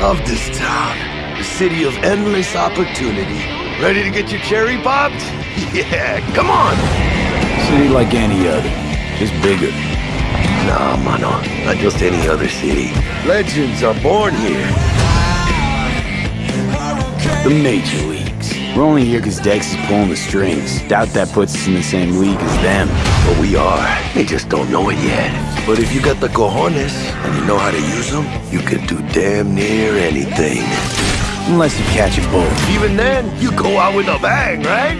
Love this town. The city of endless opportunity. Ready to get your cherry popped? Yeah, come on! City like any other, just bigger. Nah, mano, not just any other city. Legends are born here. The Major Leagues. We're only here because Dex is pulling the strings. Doubt that puts us in the same league as them. But we are. They just don't know it yet. But if you got the cojones and you know how to use them, you can do damn near anything. Unless you catch a bullet. Even then, you go out with a bang, right?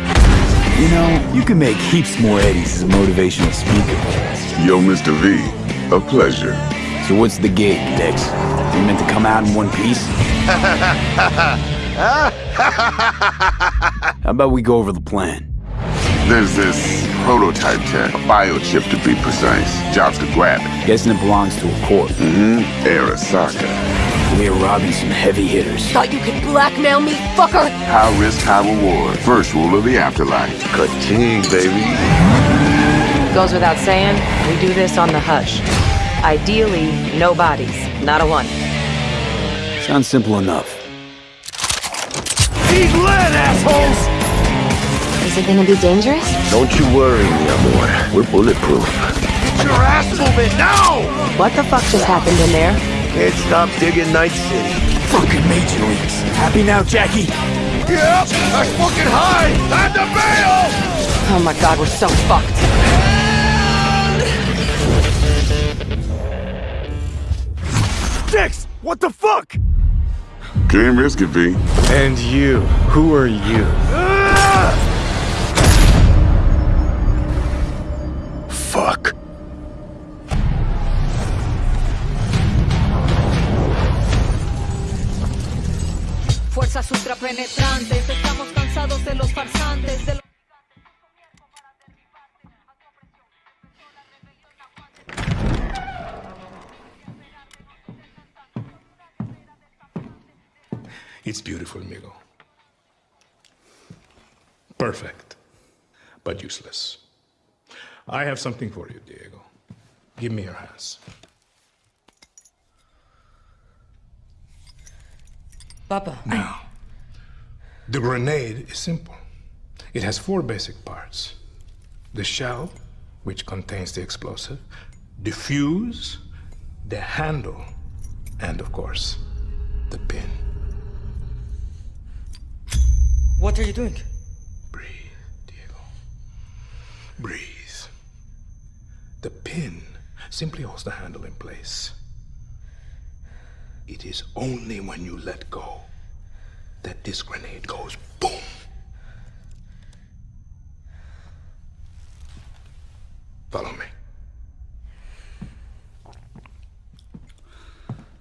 You know, you can make heaps more eddies as a motivational speaker. Yo, Mr. V, a pleasure. So what's the gig, Dex? You meant to come out in one piece? How about we go over the plan? There's this prototype tech, a biochip to be precise. Jobs to grab it. Guessing it belongs to a corp. Mm-hmm. Arasaka. We're robbing some heavy hitters. Thought you could blackmail me, fucker? High risk, high reward. First rule of the afterlife. Ka-ching, baby. Goes without saying, we do this on the hush. Ideally, no bodies, not a one. Sounds simple enough. Eat lead, assholes! Is it gonna be dangerous? Don't you worry, mi amor. We're bulletproof. Get your ass moving now! What the fuck just happened in there? Can't stop digging Night City. Fucking Major Leagues. Happy now, Jackie? Yep, that's fucking high! Time to bail! Oh my god, we're so fucked. Dex, what the fuck? Can't risk it, V. And you, who are you? Fuerzas ultrapenetrantes, estamos cansados de los farsantes, de los... It's beautiful, Migo. Perfect, but useless. I have something for you, Diego. Give me your hands. Papa. Now, the grenade is simple. It has four basic parts. The shell, which contains the explosive, the fuse, the handle, and of course, the pin. What are you doing? Breathe, Diego. Breathe. The pin simply holds the handle in place. It is only when you let go that this grenade goes boom. Follow me.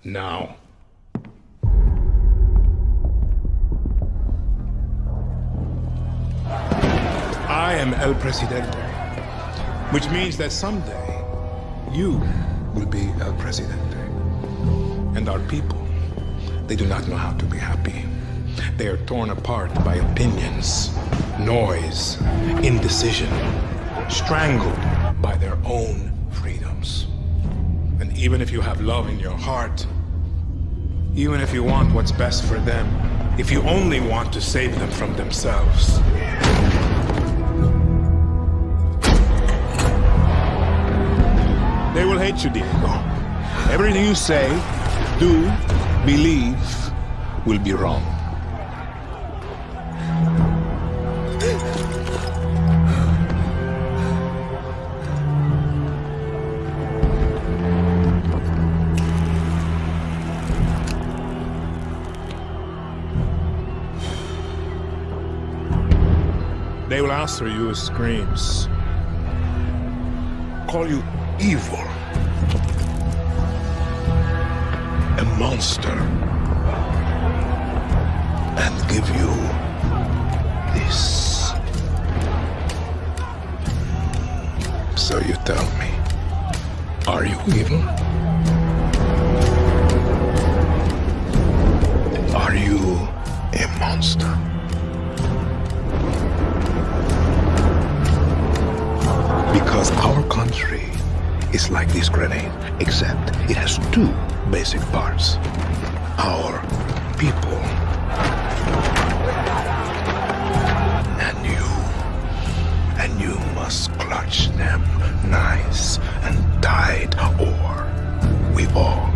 Now. I am El Presidente, which means that someday you will be El Presidente. And our people, they do not know how to be happy. They are torn apart by opinions, noise, indecision, strangled by their own freedoms. And even if you have love in your heart, even if you want what's best for them, if you only want to save them from themselves, they will hate you, Diego. Everything you say, do, believe, will be wrong. They will answer you screams. Call you evil. A monster. And give you this. So you tell me, are you evil? Are you a monster? Because our country is like this grenade, except it has two basic parts. our people. And you, and you must clutch them nice and tight, or we all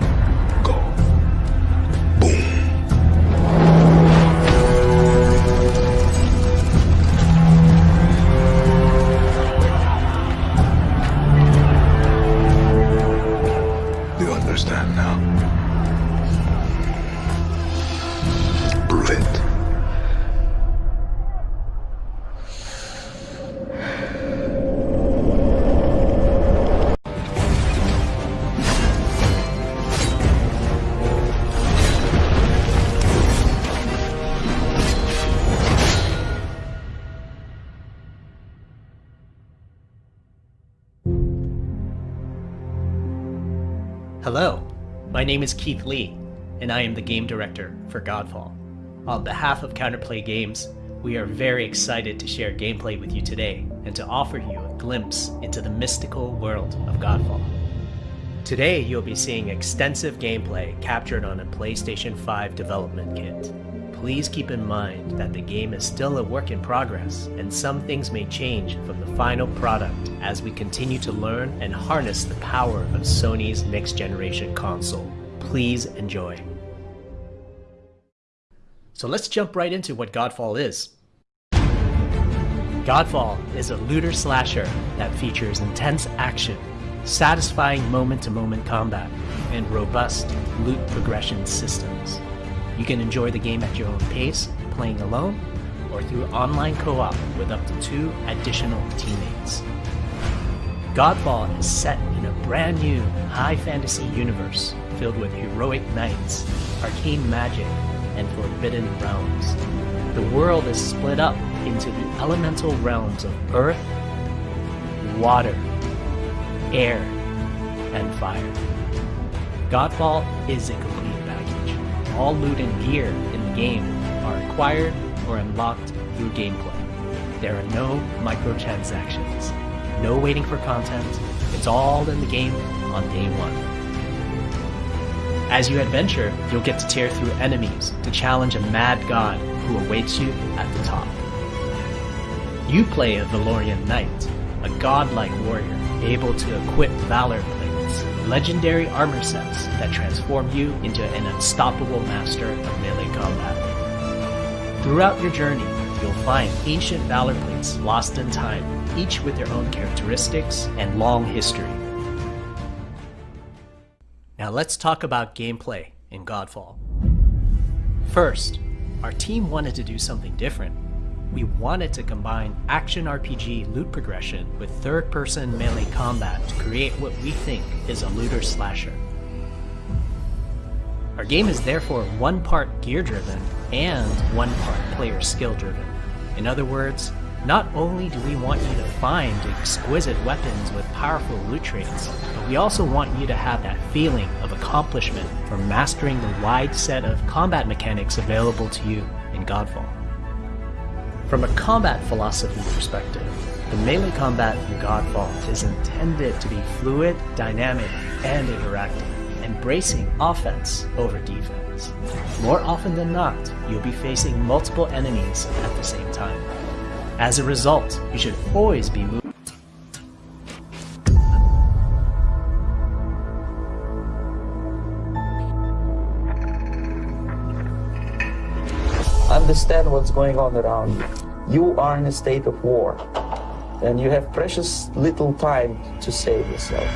my name is Keith Lee, and I am the game director for Godfall. On behalf of Counterplay Games, we are very excited to share gameplay with you today and to offer you a glimpse into the mystical world of Godfall. Today, you'll be seeing extensive gameplay captured on a PlayStation 5 development kit. Please keep in mind that the game is still a work in progress, and some things may change from the final product as we continue to learn and harness the power of Sony's next generation console. Please enjoy. So let's jump right into what Godfall is. Godfall is a looter slasher that features intense action, satisfying moment to moment combat, and robust loot progression systems. You can enjoy the game at your own pace, playing alone, or through online co op with up to two additional teammates. Godfall is set in a brand new high fantasy universe filled with heroic knights, arcane magic, and forbidden realms. The world is split up into the elemental realms of earth, water, air, and fire. Godfall is a. All loot and gear in the game are acquired or unlocked through gameplay. There are no microtransactions, no waiting for content. It's all in the game on day one. As you adventure, you'll get to tear through enemies to challenge a mad god who awaits you at the top. You play a Valorian Knight, a godlike warrior able to equip Valor legendary armor sets that transform you into an unstoppable master of melee combat. Throughout your journey, you'll find ancient Valor plates lost in time, each with their own characteristics and long history. Now let's talk about gameplay in Godfall. First, our team wanted to do something different. We wanted to combine action RPG loot progression with third-person melee combat to create what we think is a looter slasher. Our game is therefore one part gear-driven and one part player skill-driven. In other words, not only do we want you to find exquisite weapons with powerful loot traits, but we also want you to have that feeling of accomplishment from mastering the wide set of combat mechanics available to you in Godfall. From a combat philosophy perspective, the melee combat in Godfall is intended to be fluid, dynamic, and interactive, embracing offense over defense. More often than not, you'll be facing multiple enemies at the same time. As a result, you should always be moving. Understand what's going on around you. You are in a state of war, and you have precious little time to save yourself.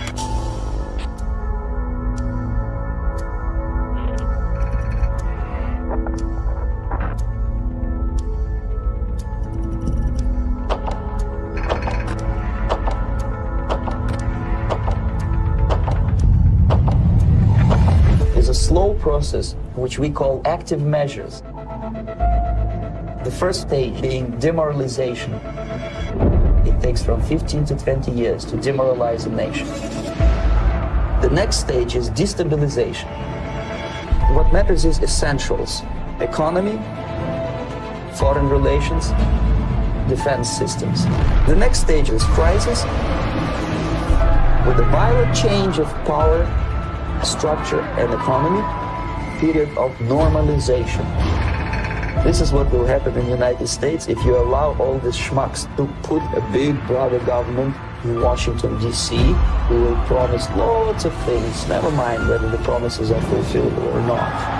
is a slow process which we call active measures. The first stage being demoralization. It takes from 15 to 20 years to demoralize a nation. The next stage is destabilization. What matters is essentials economy, foreign relations, defense systems. The next stage is crisis with a violent change of power, structure, and economy. period of normalization. This is what will happen in the United States if you allow all these schmucks to put a big brother government in Washington, D.C., who will promise lots of things, never mind whether the promises are fulfilled or not.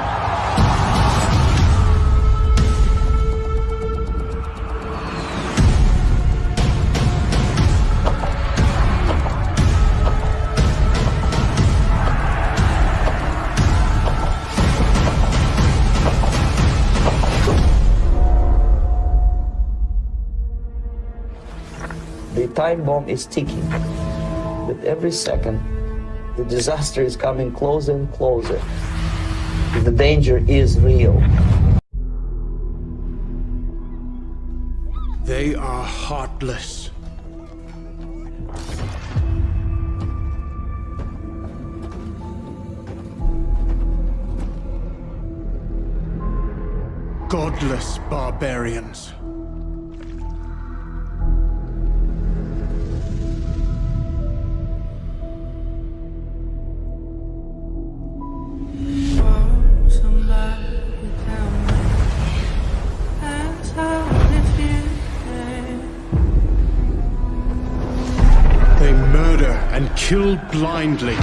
Time bomb is ticking. With every second, the disaster is coming closer and closer. The danger is real. They are heartless. Godless barbarians. Blindly.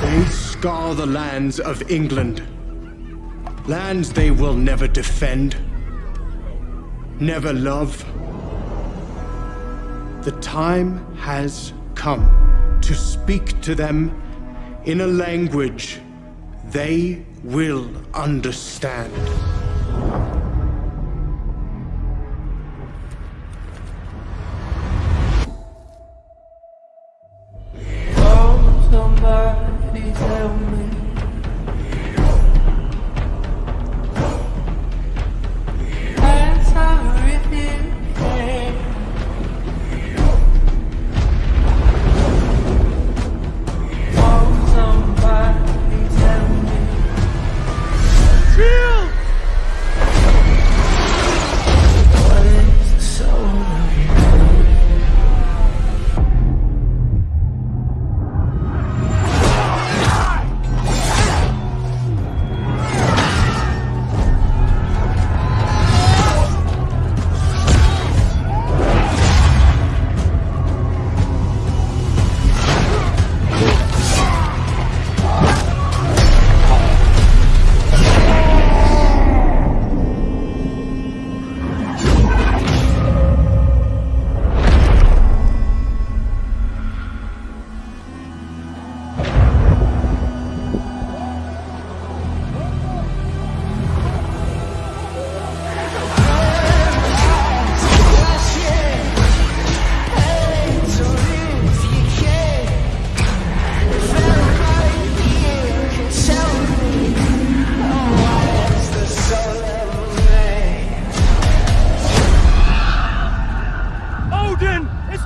They scar the lands of England. Lands they will never defend, never love. The time has come to speak to them in a language they will understand.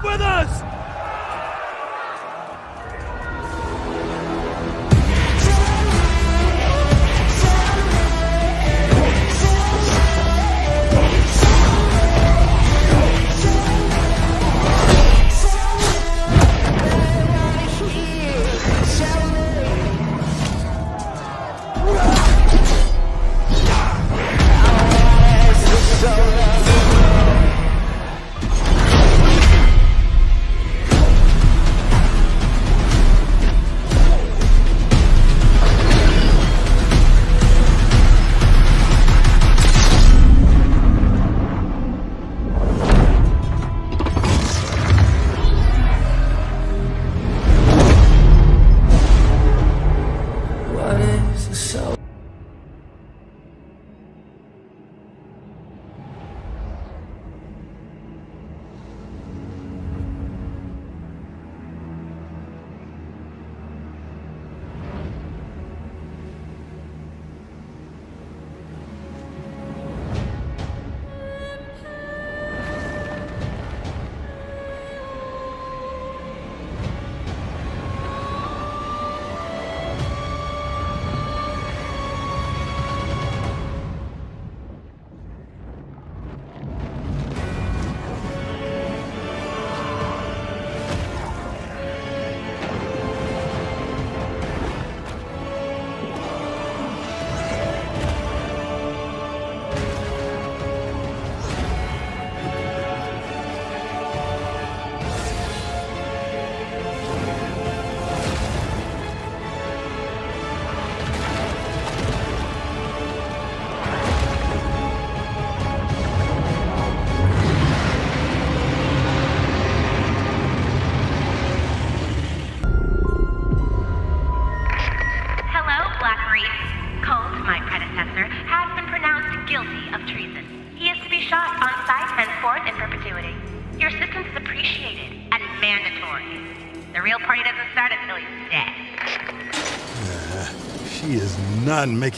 with us!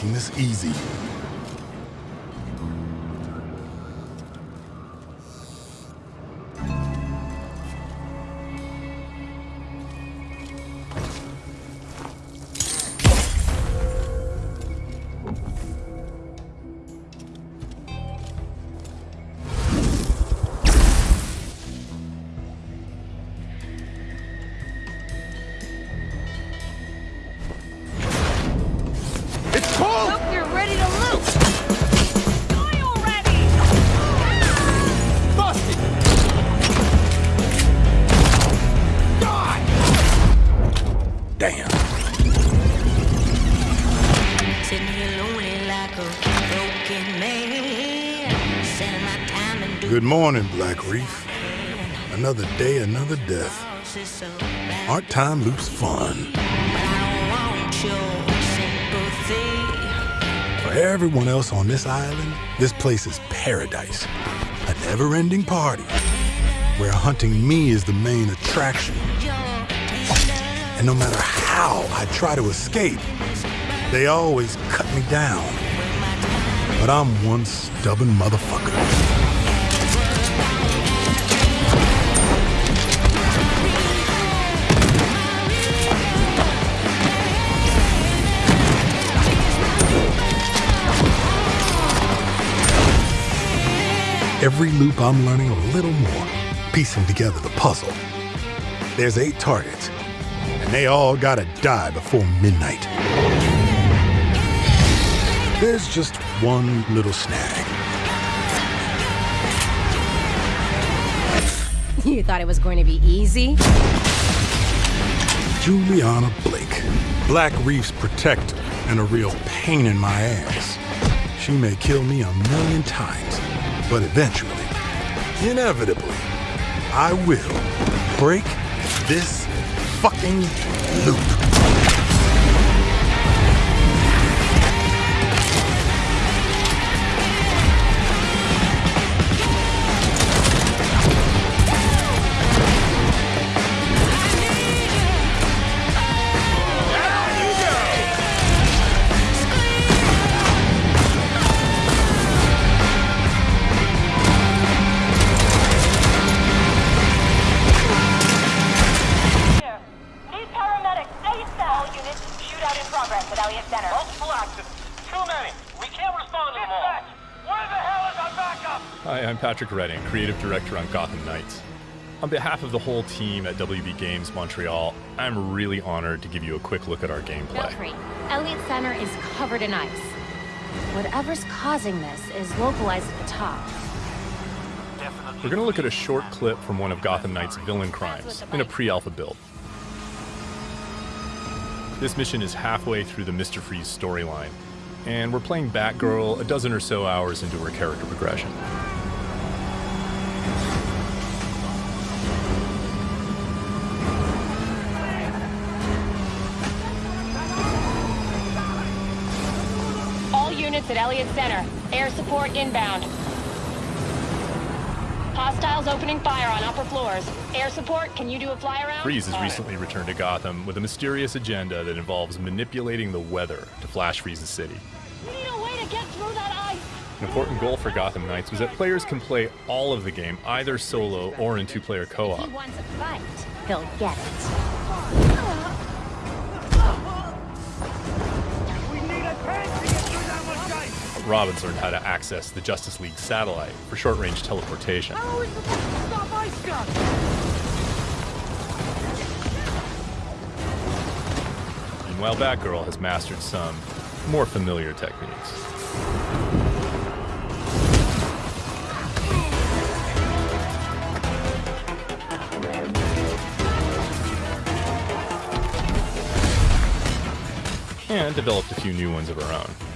Making this easy. Reef. Another day, another death. Aren't time loops fun? For everyone else on this island, this place is paradise. A never-ending party where hunting me is the main attraction. And no matter how I try to escape, they always cut me down. But I'm one stubborn motherfucker. Every loop I'm learning a little more, piecing together the puzzle. There's eight targets, and they all gotta die before midnight. There's just one little snag. You thought it was going to be easy? Juliana Blake, Black Reef's protector and a real pain in my ass. She may kill me a million times, but eventually, inevitably, I will break this fucking loop. Patrick Redding, creative director on Gotham Knights. On behalf of the whole team at WB Games Montreal, I'm really honored to give you a quick look at our gameplay. Belfry, Elliot Center is covered in ice. Whatever's causing this is localized at the top. We're going to look at a short clip from one of Gotham Knight's villain crimes in a pre alpha build. This mission is halfway through the Mr. Freeze storyline, and we're playing Batgirl a dozen or so hours into her character progression. All units at Elliot Center. Air support inbound. Hostiles opening fire on upper floors. Air support, can you do a fly around? Freeze has recently returned to Gotham with a mysterious agenda that involves manipulating the weather to flash freeze the city. We need a way to get through that ice. An important goal for Gotham Knights was that players can play all of the game either solo or in two player co op. He wants a fight. He'll get it. Robin's learned how to access the Justice League satellite for short range teleportation. Meanwhile, Batgirl has mastered some more familiar techniques. And developed a few new ones of her own.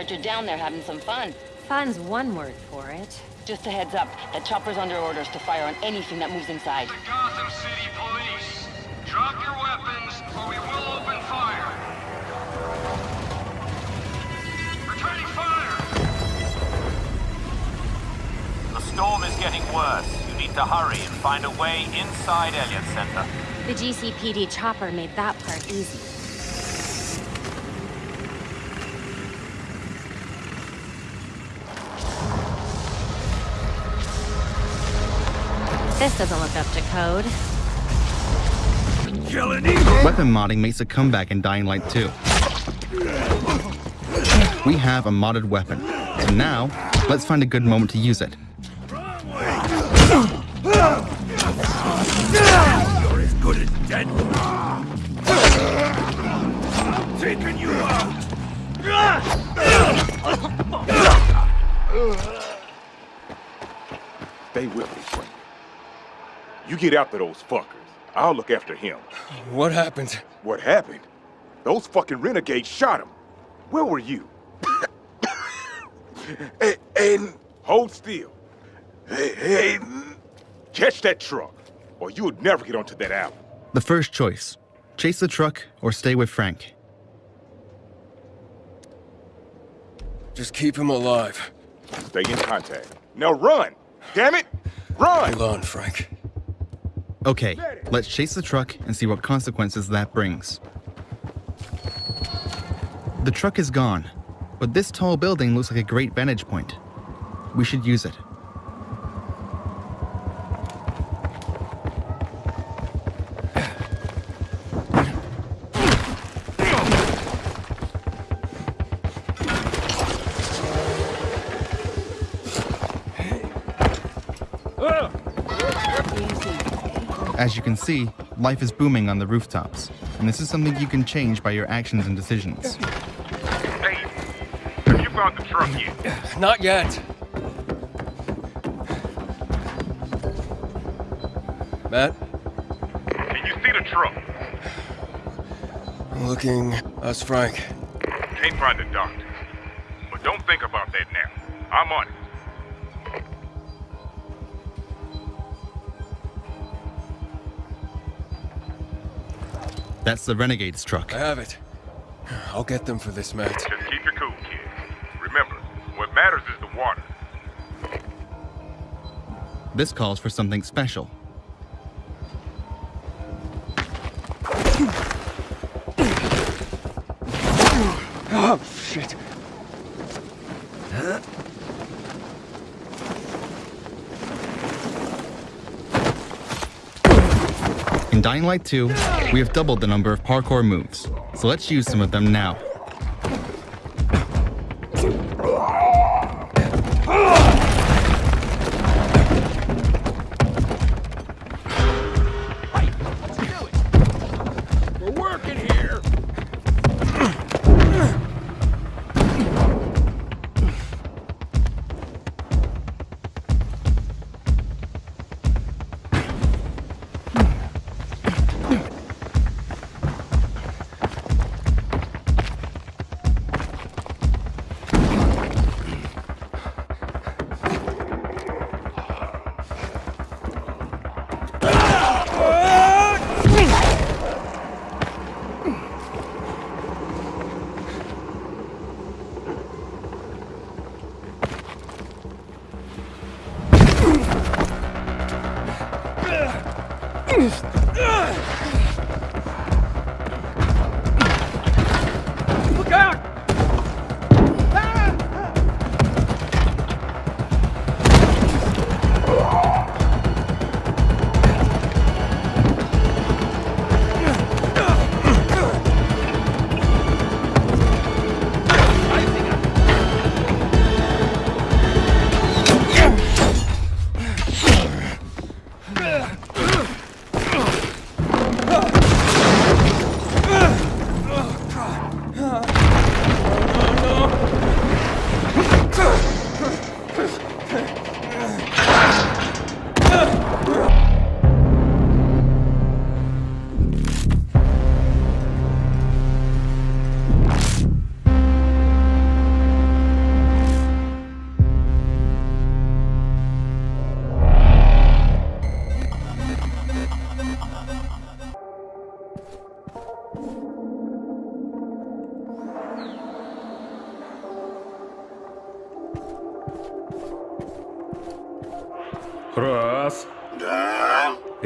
Heard you're down there having some fun. Fun's one word for it. Just a heads up, that chopper's under orders to fire on anything that moves inside. The Gotham City Police! Drop your weapons, or we will open fire! Returning fire! The storm is getting worse. You need to hurry and find a way inside Elliot Center. The GCPD chopper made that part easy. This doesn't look up to code. Weapon modding makes a comeback in Dying Light 2. We have a modded weapon, so now, let's find a good moment to use it. You're as good as dead. I'm taking you out. Stay with me, Frank. You get after those fuckers. I'll look after him. What happened? What happened? Those fucking renegades shot him. Where were you? hey, Aiden. Hold still. Hey, Aiden. Catch that truck, or you would never get onto that island. The first choice chase the truck or stay with Frank. Just keep him alive. Stay in contact. Now run! Damn it! Run! Hold on, Frank. Okay, let's chase the truck and see what consequences that brings. The truck is gone, but this tall building looks like a great vantage point. We should use it. As you can see, life is booming on the rooftops, and this is something you can change by your actions and decisions. Hey, have you found the truck yet? Not yet. Matt, Can you see the truck? looking. Us, Frank. Can't find the doctor. That's the Renegade's truck. I have it. I'll get them for this, Matt. Just keep your cool, kid. Remember, what matters is the water. This calls for something special. Oh, shit. In Dying Light 2, we have doubled the number of parkour moves, so let's use some of them now.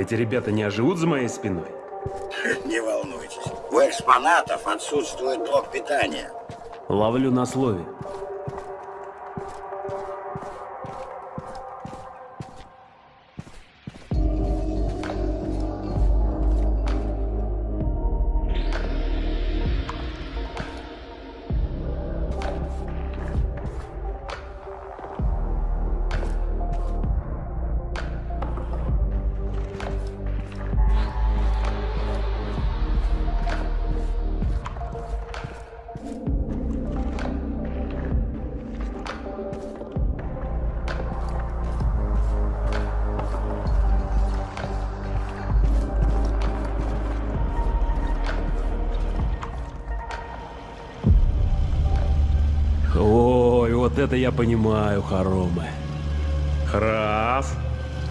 Эти ребята не оживут за моей спиной? Не волнуйтесь. У экспонатов отсутствует блок питания. Ловлю на слове. Вот это я понимаю, хоромы. Раз.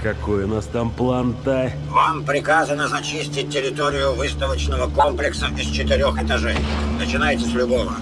Какой у нас там план-то? Вам приказано зачистить территорию выставочного комплекса из четырех этажей. Начинайте с любого.